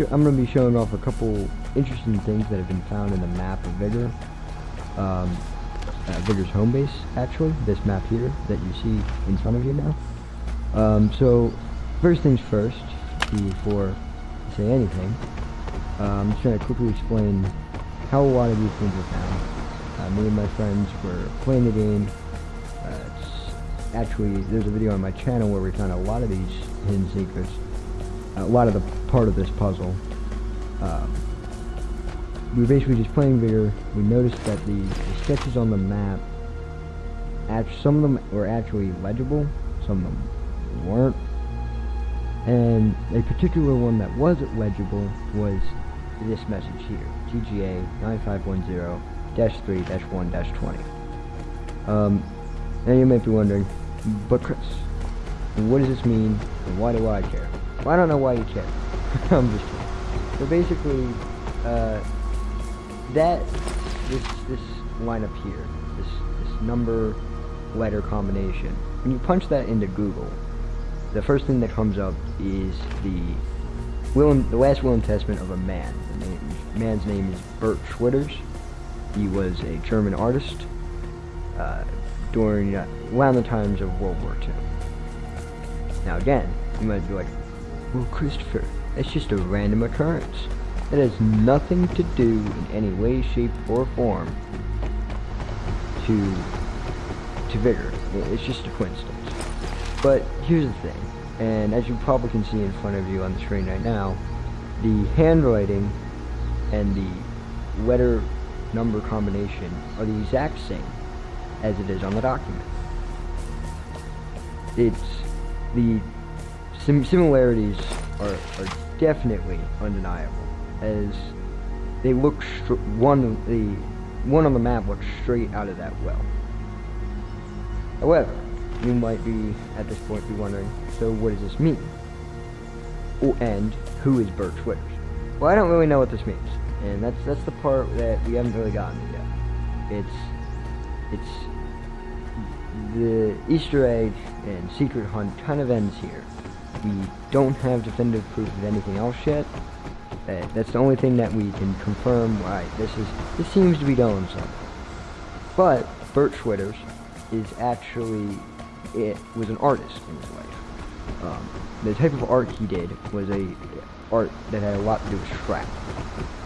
I'm going to be showing off a couple interesting things that have been found in the map of Vigor. Um, uh, Vigor's home base, actually, this map here that you see in front of you now. Um, so, first things first, before I say anything, I'm just going to quickly explain how a lot of these things were found. Uh, me and my friends were playing the game. Uh, actually, there's a video on my channel where we found a lot of these hidden secrets. A lot of the part of this puzzle. Um, we were basically just playing Vigor. We noticed that the, the sketches on the map, some of them were actually legible, some of them weren't. And a particular one that wasn't legible was this message here, TGA 9510-3-1-20. Um, now you might be wondering, but Chris, what does this mean, and why do I care? Well, I don't know why you care. I'm just kidding. So basically, uh, that, this, this line up here, this, this number letter combination, when you punch that into Google, the first thing that comes up is the will and, the last will and testament of a man. The name, man's name is Kurt Schwitters. He was a German artist uh, during uh, around the times of World War II. Now again, you might be like, well, Christopher, that's just a random occurrence. It has nothing to do in any way, shape, or form to to vigor. It's just a coincidence. But here's the thing, and as you probably can see in front of you on the screen right now, the handwriting and the letter number combination are the exact same as it is on the document. It's the sim similarities are, are definitely undeniable as they look one the one on the map looks straight out of that well. However, you might be at this point be wondering, so what does this mean? Oh, and who is Kurt Schwitters? Well, I don't really know what this means, and that's that's the part that we haven't really gotten to yet. It's it's the Easter egg and secret hunt kind of ends here. We don't have definitive proof of anything else yet. Uh, that's the only thing that we can confirm. Right, this is this seems to be going something. But Kurt Schwitters is actually it was an artist in his life. Um, the type of art he did was a art that had a lot to do with scrap.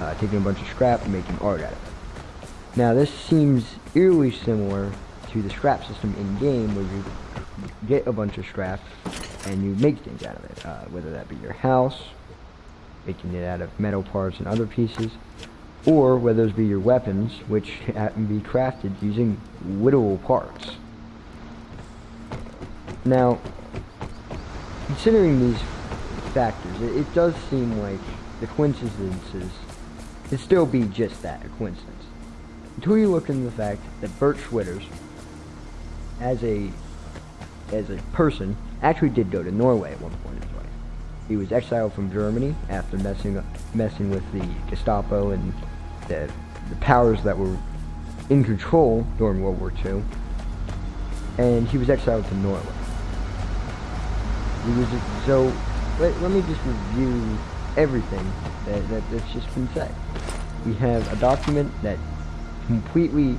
Uh, taking a bunch of scrap and making art out of it. Now this seems eerily similar to the scrap system in game where you get a bunch of scrap and you make things out of it. Uh, whether that be your house, making it out of metal parts and other pieces, or whether those be your weapons, which can be crafted using whittleable parts. Now, considering these factors, it, it does seem like the coincidences could still be just that, a coincidence. Until you look into the fact that Kurt Schwitters, as a as a person, actually did go to Norway at one point in his life. He was exiled from Germany after messing messing with the Gestapo and the, the powers that were in control during World War II, and he was exiled to Norway. He was so. Let, let me just review everything that, that that's just been said. We have a document that completely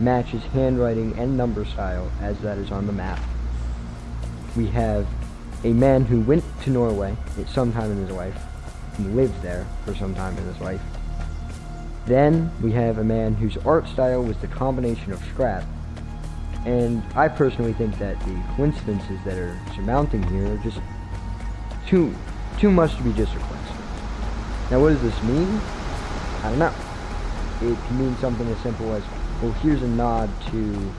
matches handwriting and number style as that is on the map. We have a man who went to Norway at some time in his life and lived there for some time in his life. Then we have a man whose art style was the combination of scrap and I personally think that the coincidences that are surmounting here are just too too much to be just a coincidence. Now what does this mean? I don't know. It can mean something as simple as, well here's a nod to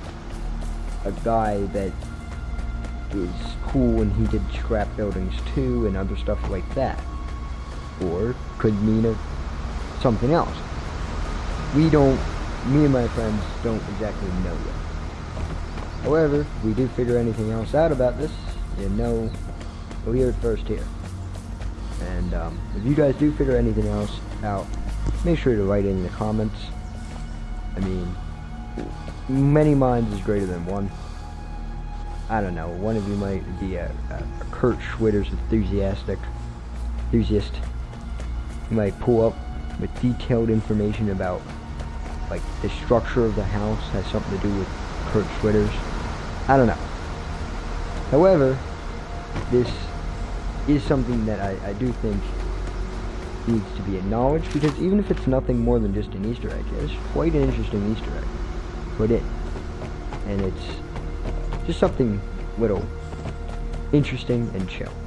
a guy that is cool and he did scrap buildings too and other stuff like that. Or could mean a, something else. We don't, me and my friends don't exactly know yet. However, if we do figure anything else out about this, you know, we'll hear it first here. And um, if you guys do figure anything else out, make sure to write in the comments. I mean, many minds is greater than one. I don't know, one of you might be a, a, a Kurt Schwitters enthusiastic, enthusiast, You might pull up with detailed information about like the structure of the house has something to do with Kurt Schwitter's. I don't know. However, this is something that I, I do think needs to be acknowledged because even if it's nothing more than just an Easter egg, it's quite an interesting Easter egg put in. And it's just something little interesting and chill.